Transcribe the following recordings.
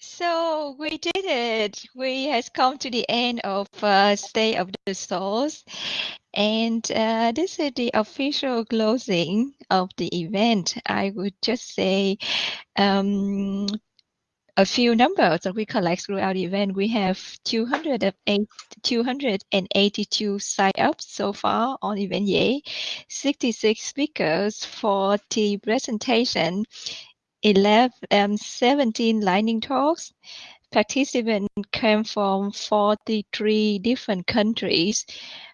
so we did it. We has come to the end of uh, State of the Source. And uh, this is the official closing of the event. I would just say um, a few numbers that we collect throughout the event. We have 282 sign-ups so far on Eventbrite, 66 speakers, 40 presentation, 11, and 17 lightning talks. Participants came from 43 different countries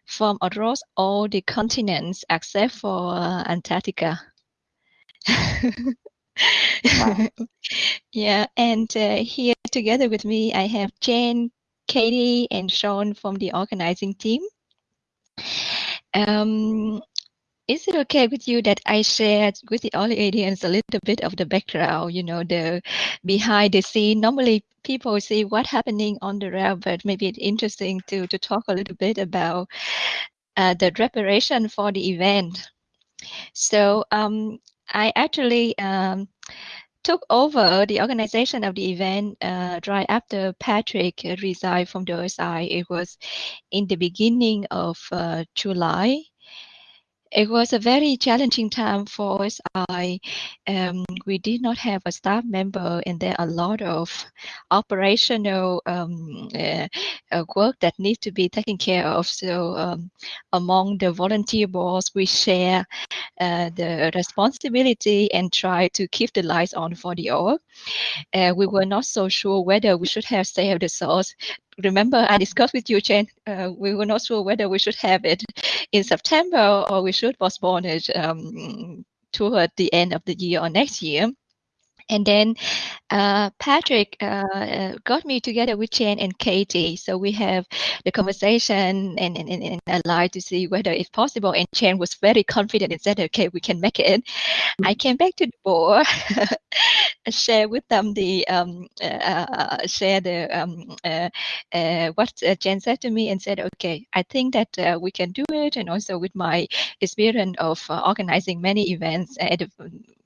from across all the continents except for uh, Antarctica. yeah, and uh, here together with me, I have Jane, Katie, and Sean from the organizing team. Um, is it okay with you that I shared with the audience a little bit of the background, you know, the behind the scene? Normally people see what's happening on the rail, but maybe it's interesting to, to talk a little bit about uh, the preparation for the event. So um, I actually um, took over the organization of the event uh, right after Patrick resigned from the OSI. It was in the beginning of uh, July it was a very challenging time for us. I um, we did not have a staff member, and there are a lot of operational um, uh, uh, work that needs to be taken care of. So um, among the volunteer boards, we share uh, the responsibility and try to keep the lights on for the org. Uh, we were not so sure whether we should have saved the source remember I discussed with you, Chen, uh, we were not sure whether we should have it in September or we should postpone it um, toward the end of the year or next year. And then uh, Patrick uh, uh, got me together with Chen and Katie. So we have the conversation and, and, and, and lie to see whether it's possible. And Chen was very confident and said, okay, we can make it. Mm-hmm. I came back to the board, share with them the, um, uh, uh share the, um, uh, uh, what Chen said to me and said, okay, I think that we can do it. And also with my experience of organizing many events at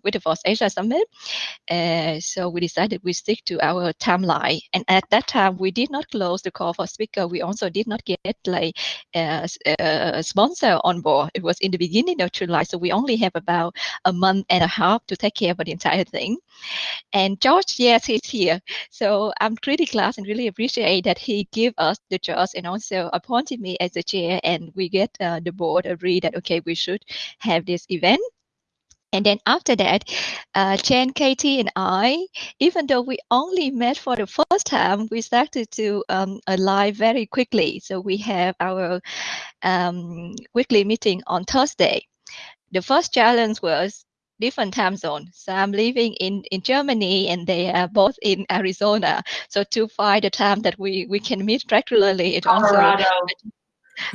with the FOSSASIA Summit. Uh, so we decided we stick to our timeline. And at that time, we did not close the call for speaker. We also did not get like a, a sponsor on board. It was in the beginning of July, so we only have about a month and a half to take care of the entire thing. And George, yes, he's here. So I'm really glad and really appreciate that he gave us the trust and also appointed me as the chair. And we get uh, the board agree that okay, we should have this event. And then after that, uh, Chen, Katie, and I, even though we only met for the first time, we started to um, align very quickly. So we have our um, weekly meeting on Thursday. The first challenge was different time zone. So I'm living in, in Germany and they are both in Arizona. So to find a time that we, we can meet regularly, it Colorado. also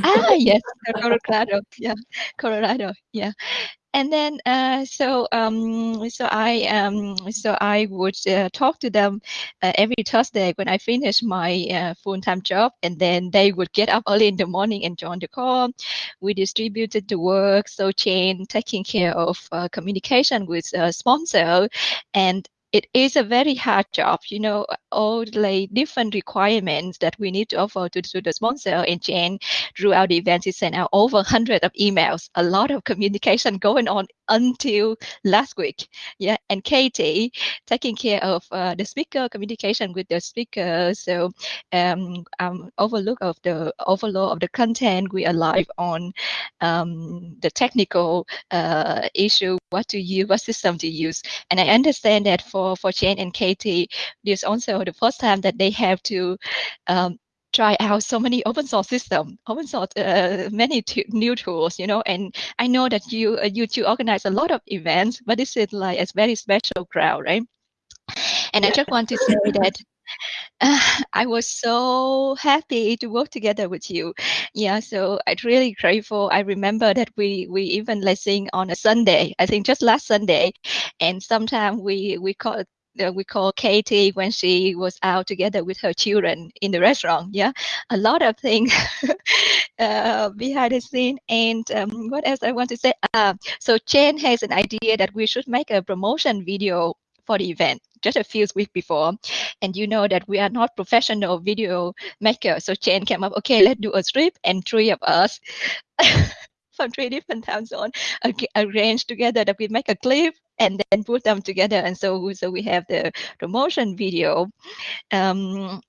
ah yes colorado yeah colorado yeah and then uh, so um, so I um, so I would uh, talk to them uh, every Thursday when I finish my uh, full-time job, and then they would get up early in the morning and join the call. We distributed the work, so Jane taking care of uh, communication with uh, sponsor, and it is a very hard job, you know, all the different requirements that we need to offer to, to the sponsor and Jane throughout the event is sent out over 100 of emails, a lot of communication going on until last week. Yeah, and Katie taking care of uh, the speaker communication with the speaker. So um, um, overlook of the overload of the content. We are live on um, the technical uh, issue, what to use, what system to use. And I understand that for for Jane and Katie, this also the first time that they have to um, try out so many open source system, open source, uh, many new tools, you know, and I know that you, uh, you two organize a lot of events, but this is like a very special crowd, right? And I just want to say that uh, I was so happy to work together with you. Yeah, so I'm really grateful. I remember that we we even listening on a Sunday. I think just last Sunday, and sometimes we we call uh, we call Katie when she was out together with her children in the restaurant. Yeah, a lot of things uh, behind the scene. And um, what else I want to say? Uh, so Chen has an idea that we should make a promotion video for the event just a few weeks before, and you know that we are not professional video makers. So Jane came up, okay, let's do a strip, and three of us from three different time zones arrange together that we make a clip and then put them together. And so, so we have the promotion video um,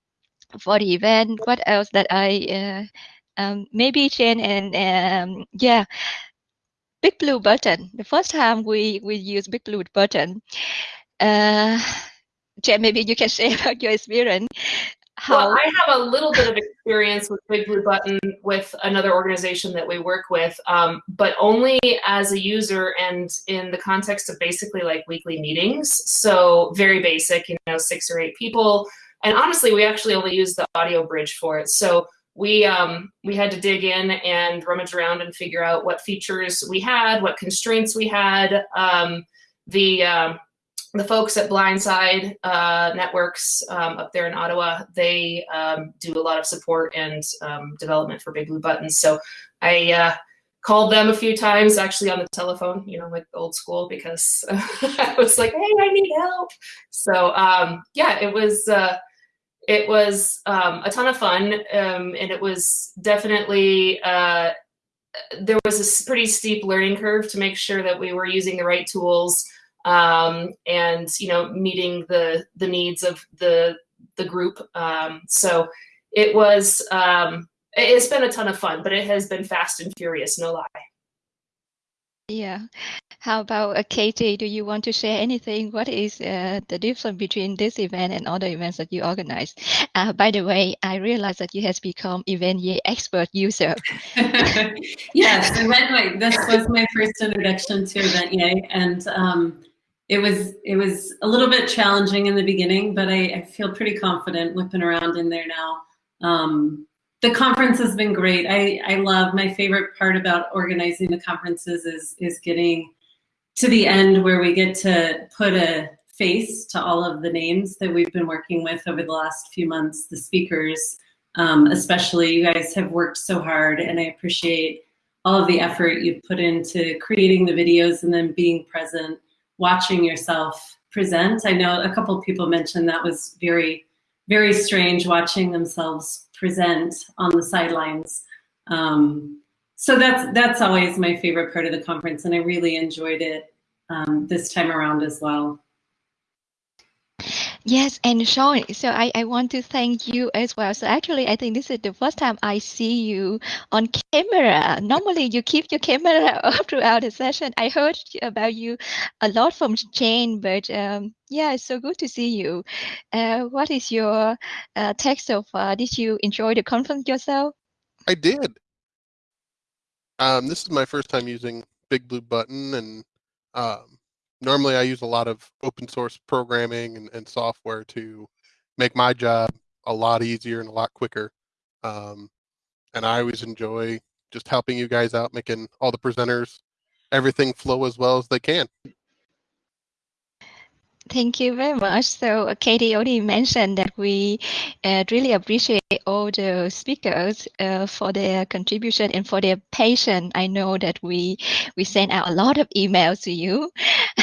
for the event. What else that I uh, um, maybe Jane and um, yeah, Big Blue Button. The first time we we use Big Blue Button. Uh, Jane, maybe you can share about your experience how well, I have a little bit of experience with Big Blue Button with another organization that we work with, um, but only as a user and in the context of basically like weekly meetings. So very basic, you know, six or eight people. And honestly, we actually only use the audio bridge for it. So we um, we had to dig in and rummage around and figure out what features we had, what constraints we had. Um, the um, the folks at Blindside uh, Networks um, up there in Ottawa, they um, do a lot of support and um, development for Big Blue Buttons. So I uh, called them a few times, actually on the telephone, you know, like old school, because I was like, "Hey, I need help." So um, yeah, it was uh, it was um, a ton of fun, um, and it was definitely uh, there was a pretty steep learning curve to make sure that we were using the right tools um, and you know meeting the the needs of the the group. Um, so it was um, it's been a ton of fun, but it has been fast and furious, no lie. Yeah. How about uh, Katie? Do you want to share anything? What is uh, the difference between this event and other events that you organize? Uh, by the way, I realized that you has become Eventyay expert user. yes, Eventyay. This was my first introduction to Eventyay, and um, it was it was a little bit challenging in the beginning, but I, I feel pretty confident whipping around in there now. Um, the conference has been great. I, I love my favorite part about organizing the conferences is is getting to the end where we get to put a face to all of the names that we've been working with over the last few months, the speakers, um, especially you guys have worked so hard and I appreciate all of the effort you've put into creating the videos and then being present watching yourself present. I know a couple people mentioned that was very, very strange watching themselves present on the sidelines. Um, so that's that's always my favorite part of the conference, and I really enjoyed it um, this time around as well. Yes, and Sean, so I, I want to thank you as well. So actually, I think this is the first time I see you on camera. Normally, you keep your camera up throughout the session. I heard about you a lot from Jane, but um, yeah, it's so good to see you. Uh, what is your uh, take so far? Did you enjoy the conference yourself? I did. Um, this is my first time using Big Blue Button, and um, normally I use a lot of open source programming and, and software to make my job a lot easier and a lot quicker. Um, and I always enjoy just helping you guys out, making all the presenters everything flow as well as they can. Thank you very much. So uh, Katie already mentioned that we uh, really appreciate all the speakers uh, for their contribution and for their patience. I know that we we sent out a lot of emails to you.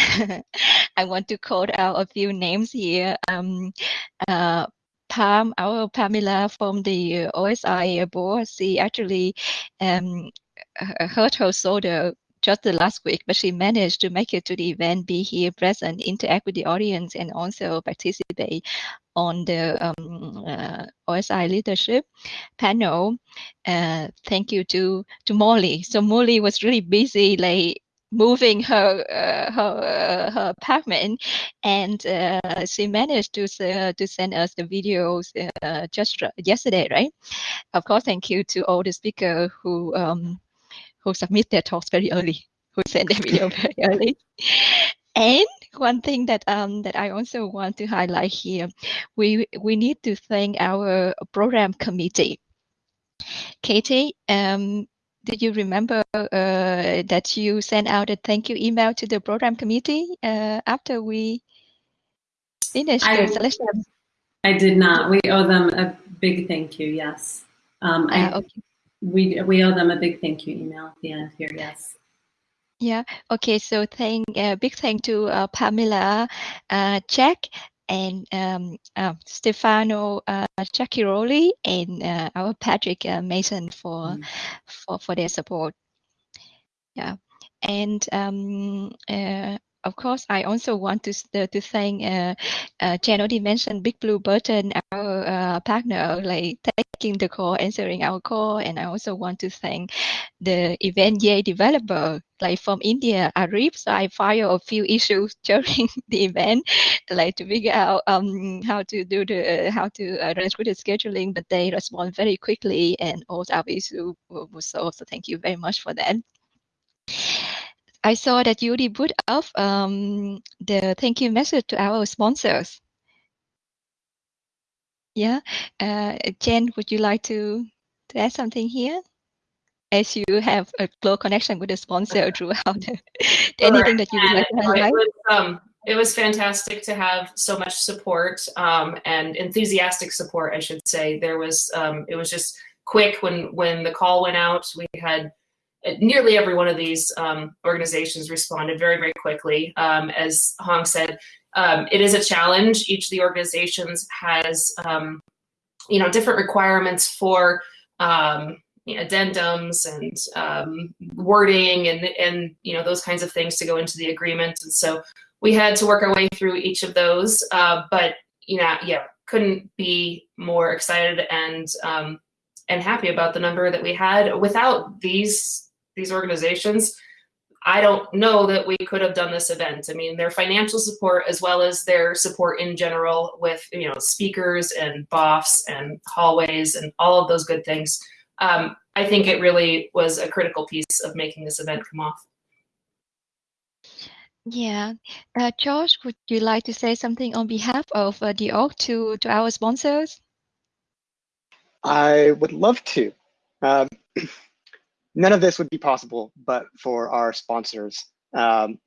I want to call out a few names here. Um, uh, Pam, our Pamela from the OSI board, she actually um, hurt her shoulder just the last week, but she managed to make it to the event, be here present, interact with the audience, and also participate on the um, uh, OSI leadership panel. Uh, thank you to to Molly. So Molly was really busy, like moving her uh, her uh, her apartment, and uh, she managed to to send us the videos uh, just yesterday, right? Of course, thank you to all the speakers who um, who submit their talks very early, who send their video very early. And one thing that um that I also want to highlight here, we we need to thank our program committee. Katie, um, did you remember uh, that you sent out a thank you email to the program committee uh, after we finished I, the selection? I did not. We owe them a big thank you. Yes. Um, I, uh, okay we we owe them a big thank you email at the end here. Yes. Yeah. Okay. So thank uh, big thank to uh, Pamela, uh, Jack, and um, uh, Stefano uh, Zacchiroli and uh, our Patrick uh, Masson for, mm. for for their support. Yeah, and um, uh, of course, I also want to uh, to thank uh, uh, Jen already mentioned Big Blue Button, our uh, partner, like taking the call, answering our call, and I also want to thank the event developer, like from India, Arif. So I filed a few issues during the event, like to figure out um how to do the how to uh, arrange with the scheduling, but they respond very quickly, and all our issues were solved. So thank you very much for that. I saw that you already put up um, the thank you message to our sponsors. Yeah, uh, Jen, would you like to, to add something here? As you have a close connection with the sponsor throughout the, anything that you would like to highlight? It was, um, it was fantastic to have so much support um, and enthusiastic support, I should say. There was, um, it was just quick when when the call went out. We had nearly every one of these um, organizations responded very, very quickly. Um, as Hong said, um, it is a challenge. Each of the organizations has, um, you know, different requirements for um, you know, addendums and um, wording and, and, you know, those kinds of things to go into the agreement. And so we had to work our way through each of those. Uh, but, you know, yeah, couldn't be more excited and and happy about the number that we had. Without these these organizations, I don't know that we could have done this event. I mean, their financial support as well as their support in general with, you know, speakers and BOFs and hallways and all of those good things. Um, I think it really was a critical piece of making this event come off. Yeah. Uh, Josh, would you like to say something on behalf of uh, the org to, to our sponsors? I would love to. Um, none of this would be possible but for our sponsors. Um,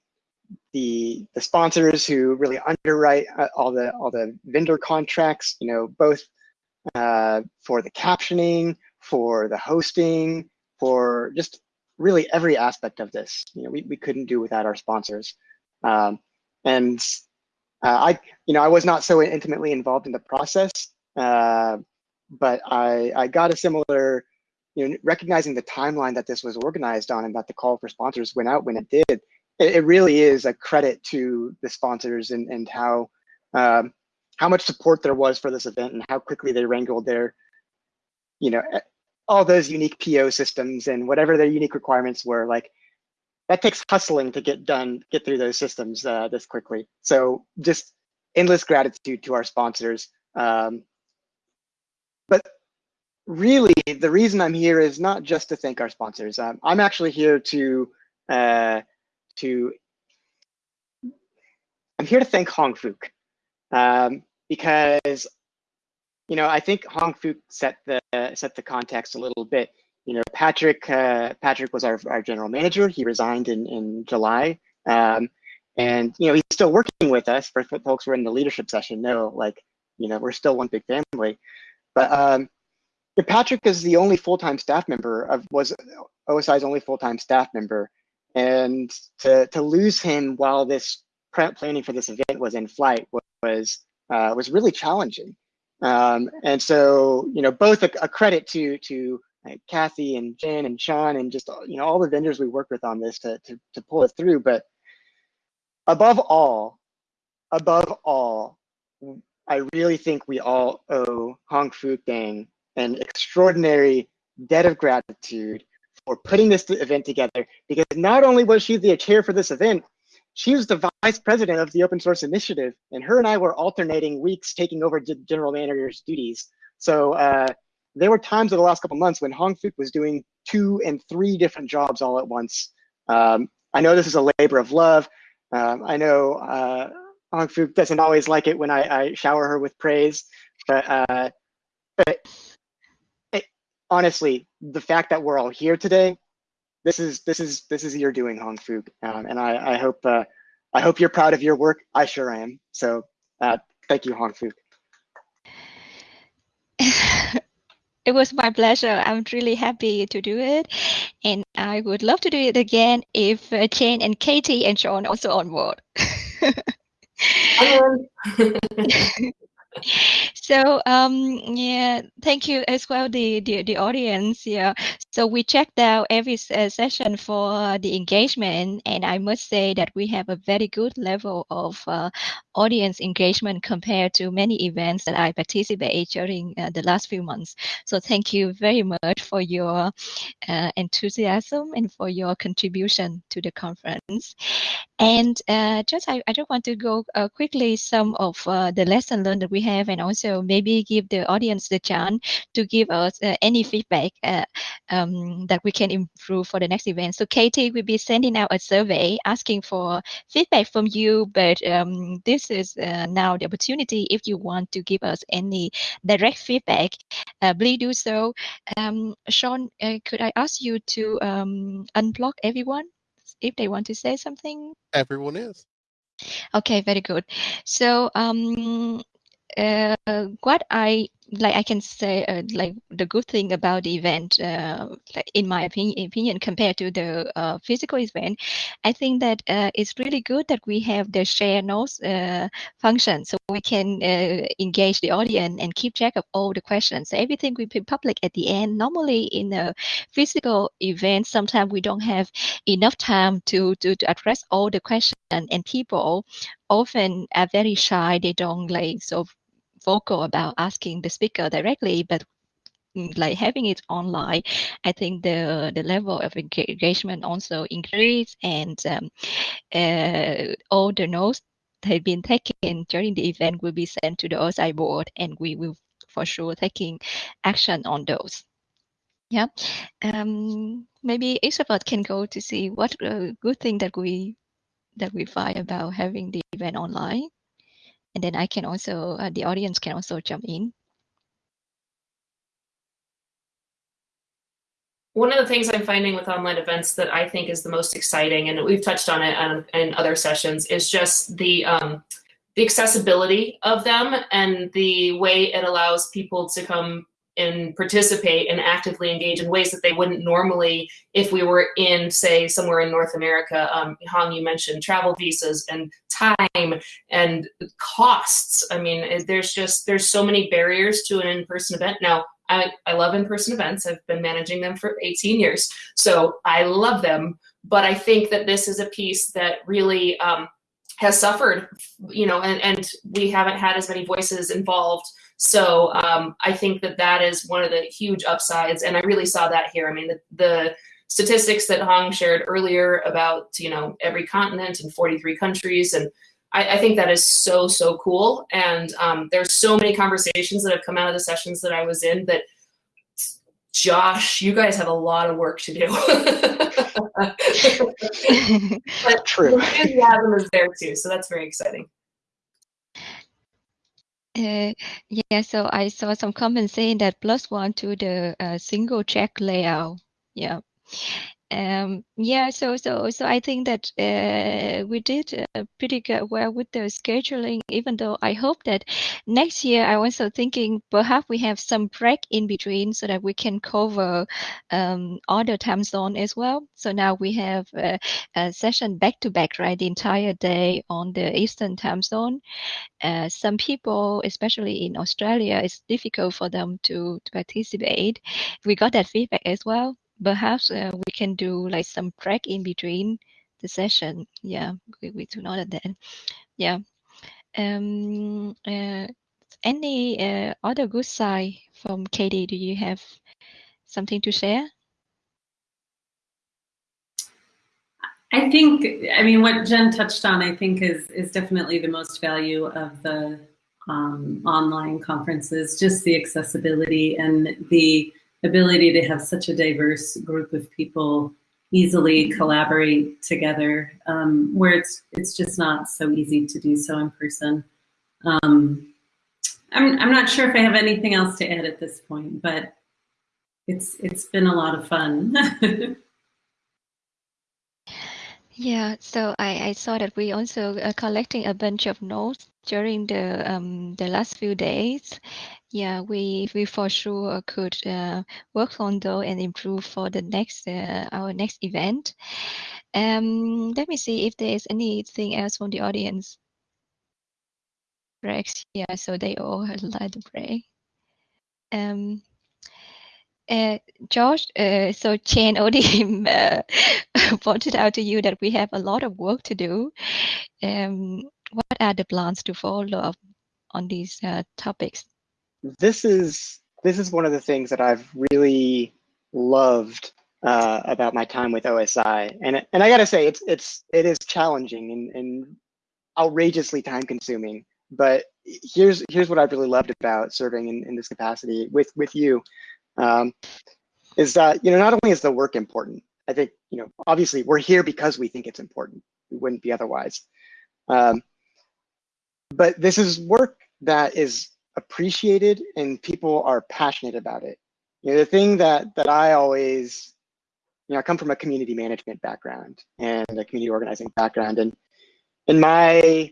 the the sponsors who really underwrite uh, all the all the vendor contracts, you know, both uh, for the captioning, for the hosting, for just really every aspect of this. You know, we, we couldn't do without our sponsors. Um, and uh, I, you know, I was not so intimately involved in the process, uh, but I, I got a similar you know, recognizing the timeline that this was organized on and that the call for sponsors went out when it did, it, it really is a credit to the sponsors and, and how um, how much support there was for this event and how quickly they wrangled their, you know, all those unique PO systems and whatever their unique requirements were. Like that takes hustling to get done, get through those systems uh, this quickly. So just endless gratitude to our sponsors. Um, but really, the reason I'm here is not just to thank our sponsors. Um, I'm actually here to uh, to I'm here to thank Hong Phuc um, because you know I think Hong Phuc set the set the context a little bit. You know, Patrick uh, Patrick was our, our general manager. He resigned in in July, um, and you know he's still working with us. For folks who are in the leadership session, know like you know we're still one big family. But um, Patrick is the only full-time staff member of was OSI's only full-time staff member, and to to lose him while this planning for this event was in flight was uh, was really challenging. Um, and so you know both a, a credit to to like Kathy and Jen and Sean and just you know all the vendors we work with on this to to to pull it through. But above all, above all, I really think we all owe Hong Phuc Dang an extraordinary debt of gratitude for putting this event together because not only was she the chair for this event, she was the vice president of the open source initiative and her and I were alternating weeks taking over general manager's duties. So uh, there were times in the last couple months when Hong was doing two and three different jobs all at once. Um, I know this is a labor of love. Um, I know uh, Hong doesn't always like it when I, I shower her with praise, but, uh, but honestly, the fact that we're all here today, this is this is this is your doing, Hong Phuc, um, and I I hope uh, I hope you're proud of your work. I sure am. So uh, thank you, Hong Phuc. it was my pleasure. I'm really happy to do it. And I would love to do it again if uh, Jane and Katie and Sean also on board. so um yeah thank you as well the, the the audience yeah. So we checked out every uh, session for the engagement and i must say that we have a very good level of uh, audience engagement compared to many events that i participated during uh, the last few months. So thank you very much for your uh, enthusiasm and for your contribution to the conference. And uh, just I, I just want to go quickly some of the lesson learned that we have and also maybe give the audience the chance to give us uh, any feedback uh, um, that we can improve for the next event. So Katie will be sending out a survey asking for feedback from you, but um, this is uh, now the opportunity if you want to give us any direct feedback, uh, please do so. Um, Sean, uh, could I ask you to um, unblock everyone if they want to say something? Everyone is. Okay, very good. So um, what I like I can say uh, like the good thing about the event, uh, like in my opinion, opinion compared to the uh, physical event, I think that uh, it's really good that we have the share notes uh, function, so we can uh, engage the audience and keep track of all the questions. So everything will be public at the end. Normally, in a physical event, sometimes we don't have enough time to to, to address all the questions, and people often are very shy. They don't like so vocal about asking the speaker directly, but mm, like having it online, I think the the level of engagement also increase and um, uh, all the notes that have been taken during the event will be sent to the OSI board and we will for sure taking action on those. Yeah, um, maybe Isabel can go to see what uh, good thing that we that we find about having the event online and then I can also, uh, the audience can also jump in. One of the things I'm finding with online events that I think is the most exciting, and we've touched on it in other sessions, is just the um, the accessibility of them and the way it allows people to come and participate and actively engage in ways that they wouldn't normally if we were in, say, somewhere in North America. Um, Hong, you mentioned travel visas and time and costs. I mean, there's just, there's so many barriers to an in-person event. Now, I, I love in-person events. I've been managing them for 18 years, so I love them. But I think that this is a piece that really um, has suffered, you know, and, and we haven't had as many voices involved so um, I think that that is one of the huge upsides, and I really saw that here. I mean, the, the statistics that Hong shared earlier about you know every continent and 43 countries, and I, I think that is so so cool. And um, there's so many conversations that have come out of the sessions that I was in that. Josh, you guys have a lot of work to do. but True. The enthusiasm is there too, so that's very exciting. Uh, yeah, so I saw some comments saying that plus one to the uh, single check layout. Yeah. Um, yeah, so so so I think that uh, we did uh, pretty good well with the scheduling. Even though I hope that next year I also thinking perhaps we have some break in between so that we can cover um, other time zone as well. So now we have a, a session back to back, right, the entire day on the Eastern time zone. Uh, some people, especially in Australia, it's difficult for them to, to participate. We got that feedback as well perhaps uh, we can do like some break in between the session. Yeah, we, we do know that. Yeah. Um, uh, any uh, other good side from Katie? Do you have something to share? I think, I mean, what Jen touched on, I think is, is definitely the most value of the um, online conferences, just the accessibility and the ability to have such a diverse group of people easily collaborate together, um, where it's it's just not so easy to do so in person. Um, I'm I'm not sure if I have anything else to add at this point, but it's it's been a lot of fun. yeah, so I, I saw that we also are collecting a bunch of notes during the um, the last few days, yeah, we we for sure could uh, work on those and improve for the next uh, our next event. Um, let me see if there is anything else from the audience. breaks. Yeah, so they all had like the break. Um, uh, George, uh, so Chen Odim uh, pointed out to you that we have a lot of work to do. Um, what are the plans to follow up on these uh, topics? This is this is one of the things that I've really loved uh, about my time with OSI, and and I gotta say it's it's it is challenging and, and outrageously time consuming. But here's here's what I've really loved about serving in, in this capacity with with you, um, is that you know not only is the work important. I think you know obviously we're here because we think it's important. We wouldn't be otherwise. Um, but this is work that is appreciated and people are passionate about it. You know, the thing that that I always, you know, I come from a community management background and a community organizing background, and in my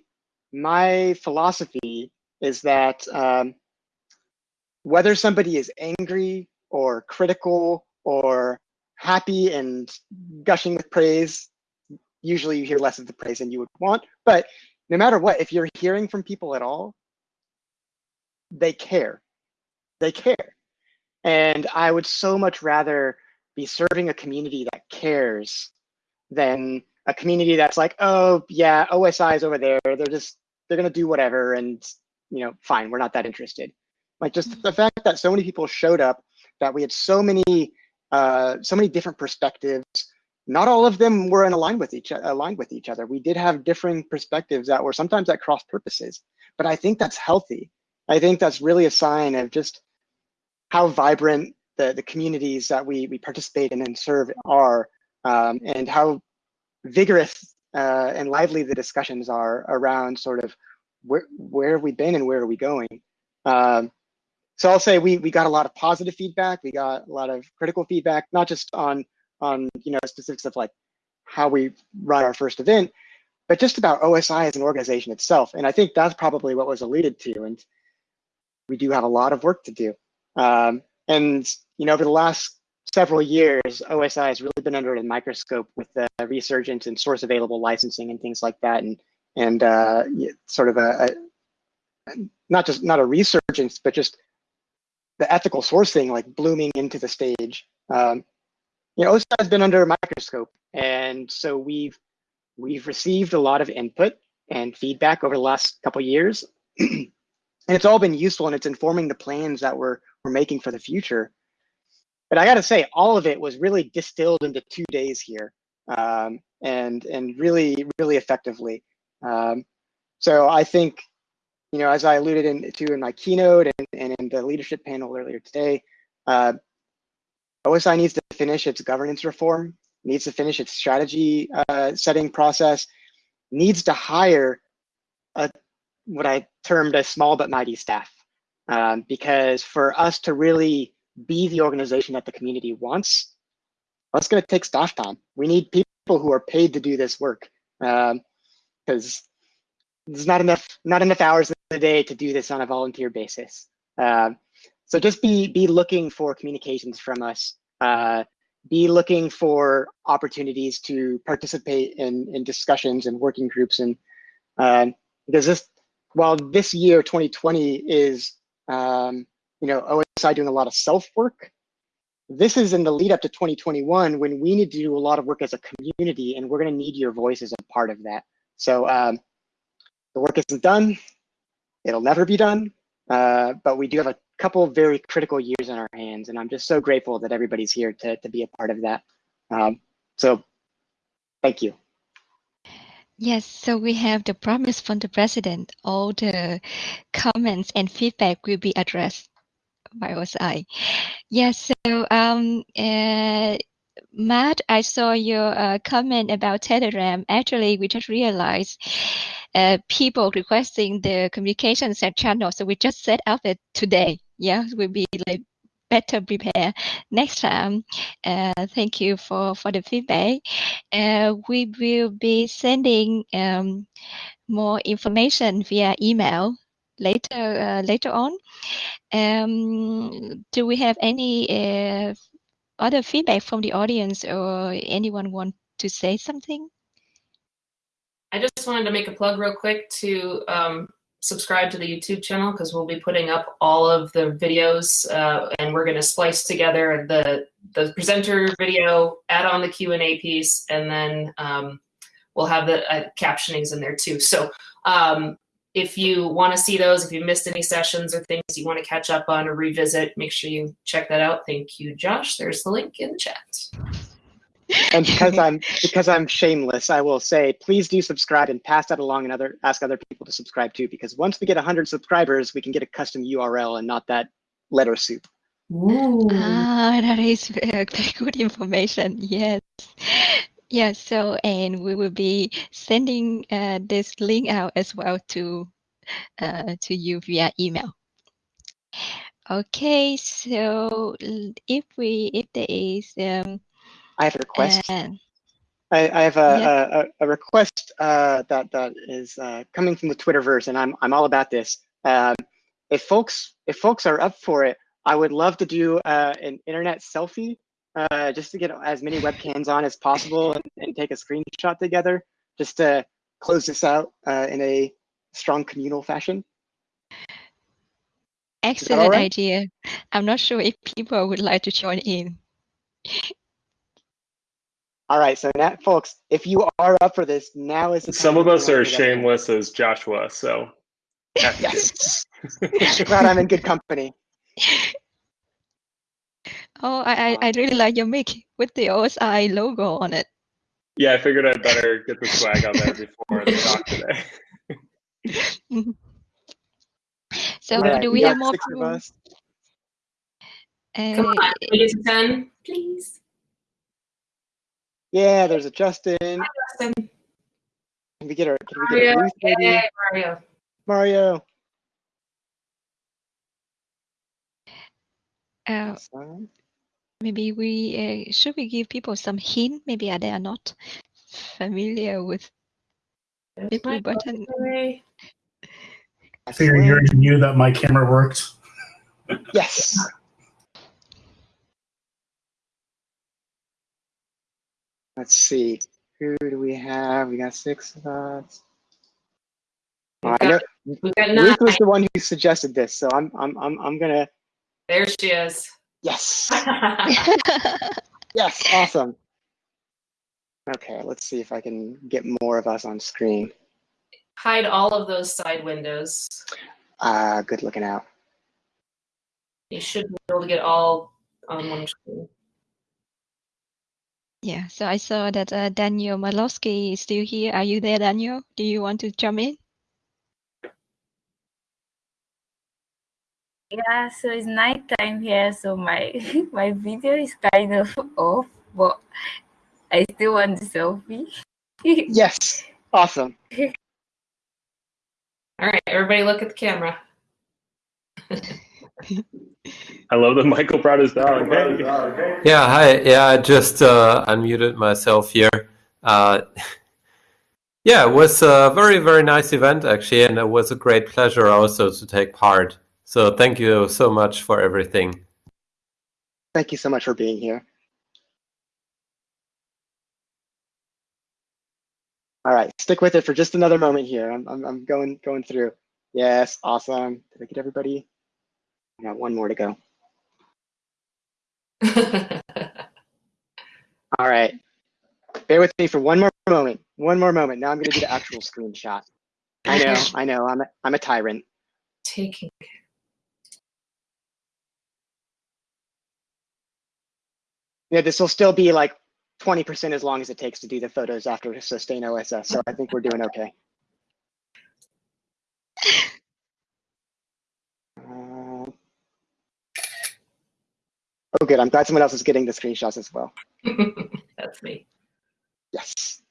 my philosophy is that um, whether somebody is angry or critical or happy and gushing with praise, usually you hear less of the praise than you would want. But no matter what, if you're hearing from people at all, they care. They care. And I would so much rather be serving a community that cares than a community that's like, oh yeah, OSI is over there. They're just they're gonna do whatever, and you know, fine, we're not that interested. Like just the fact that so many people showed up, that we had so many uh, so many different perspectives. Not all of them were in aligned with each aligned with each other. We did have differing perspectives that were sometimes at cross purposes, but I think that's healthy. I think that's really a sign of just how vibrant the, the communities that we, we participate in and serve are, um, and how vigorous uh, and lively the discussions are around sort of where, where have we been and where are we going. Um, so I'll say we, we got a lot of positive feedback. We got a lot of critical feedback, not just on, on you know specifics of like how we run our first event, but just about OSI as an organization itself. And I think that's probably what was alluded to. And we do have a lot of work to do. Um, and you know, over the last several years, OSI has really been under a microscope with the resurgence and source available licensing and things like that, and and uh, sort of a, a, not just not a resurgence, but just the ethical sourcing like blooming into the stage. Um, you know, OSI has been under a microscope, and so we've we've received a lot of input and feedback over the last couple years. and it's all been useful and it's informing the plans that we're we're making for the future. But I got to say, all of it was really distilled into two days here, um, and and really really effectively. Um, so I think, you know, as I alluded in, to in my keynote and, and in the leadership panel earlier today, uh, OSI needs to finish its governance reform, needs to finish its strategy uh, setting process, needs to hire a what I termed a small but mighty staff. Um, because for us to really be the organization that the community wants, that's going to take staff time. We need people who are paid to do this work because um, there's not enough not enough hours in the day to do this on a volunteer basis. Uh, so just be be looking for communications from us. Uh, be looking for opportunities to participate in in discussions and working groups and uh, because this while this year 2020 is um, you know OSI doing a lot of self work, this is in the lead up to 2021 when we need to do a lot of work as a community, and we're going to need your voice as a part of that. So um, the work isn't done; it'll never be done. Uh, but we do have a couple of very critical years in our hands, and I'm just so grateful that everybody's here to to be a part of that. Um, so, thank you. Yes, so we have the promise from the president. All the comments and feedback will be addressed by OSI. Yes, so um, uh, Matt, I saw your uh, comment about Telegram. Actually, we just realized uh, people requesting the communication channel, so we just set up it today. Yeah, we'll be like better prepare next time. Uh, thank you for, for the feedback. Uh, we will be sending um, more information via email later uh, later on. Um, do we have any uh, other feedback from the audience or anyone want to say something? I just wanted to make a plug real quick to um, subscribe to the YouTube channel because we'll be putting up all of the videos uh, and we're going to splice together the the presenter video, add on the Q&A piece, and then um, we'll have the uh, captionings in there too. So um, if you want to see those, if you missed any sessions or things you want to catch up on or revisit, make sure you check that out. Thank you, Josh. There's the link in the chat. And because I'm because I'm shameless, I will say please do subscribe and pass that along and other ask other people to subscribe too. Because once we get 100 subscribers, we can get a custom URL and not that letter soup. Ooh. Ah, that is very, very good information. Yes. Yeah, So, and we will be sending uh, this link out as well to uh, to you via email. Okay. So, if we if there is um I have a request. uh, I, I have a, Yeah. a, a- a request uh, that that is uh, coming from the Twitterverse, and I'm I'm all about this. Um, if folks if folks are up for it, I would love to do uh, an internet selfie, uh, just to get as many webcams on as possible and, and take a screenshot together, just to close this out uh, in a strong communal fashion. excellent right? idea. I'm not sure if people would like to join in. All right, so now, folks, if you are up for this, now is the time Some of us are me. shameless as Joshua, so. Yes. Glad I'm in good company. Oh, I, I, I really like your mic with the OSI logo on it. Yeah, I figured I'd better get the swag on there before the talk today. So All right, do we we have more six of people? us. Come Uh, on, can we get to 10, please? Yeah, there's a Justin. Hi, Justin. Can we get our? Can we get a Mario. Ruth maybe? Mario. Mario. uh, Awesome. maybe we uh, should we give people some hint? Maybe they are not familiar with Big Blue Button. Yay. I figured you already knew that my camera worked. Yes. Let's see. Who do we have? We got six of us. Oh, I know We've got nine. Ruth was the one who suggested this, so I'm I'm I'm I'm gonna There she is. yes. Yes, awesome. Okay, let's see if I can get more of us on screen. Hide all of those side windows. Uh good looking out. You should be able to get all on one screen. Yeah, so I saw that uh, Daniel Malowski is still here. Are you there, Daniel? Do you want to jump in? Yeah, so it's night time here, so my my video is kind of off, but I still want the selfie. Yes. Awesome. All right, everybody look at the camera. I love that Michael brought his dog. Hey. Yeah, hi. Yeah, I just uh, unmuted myself here. Uh, yeah, it was a very, very nice event actually, and it was a great pleasure also to take part. So thank you so much for everything. Thank you so much for being here. All right, stick with it for just another moment here. I'm I'm, I'm going going through. Yes, awesome. Did I get everybody? I got one more to go. All right. Bear with me for one more moment. One more moment. Now I'm going to do the actual screenshot. I know, I know. I'm a, I'm a tyrant. Taking. Yeah, this will still be like 20% as long as it takes to do the photos after sustain OSS. So I think we're doing okay. Oh, good. I'm glad someone else is getting the screenshots as well. That's me. Yes.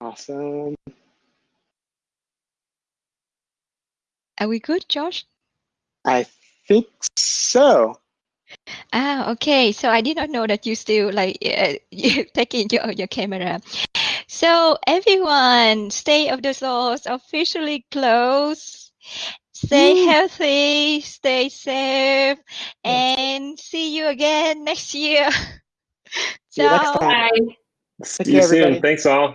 Awesome. Are we good, Josh? I think so. Ah, okay. So I did not know that you still like uh, you taking your your camera. So everyone, State of the Source officially closed. Stay Woo. healthy, stay safe, and see you again next year. See you next time. Bye. See Take you care, soon. Thanks all.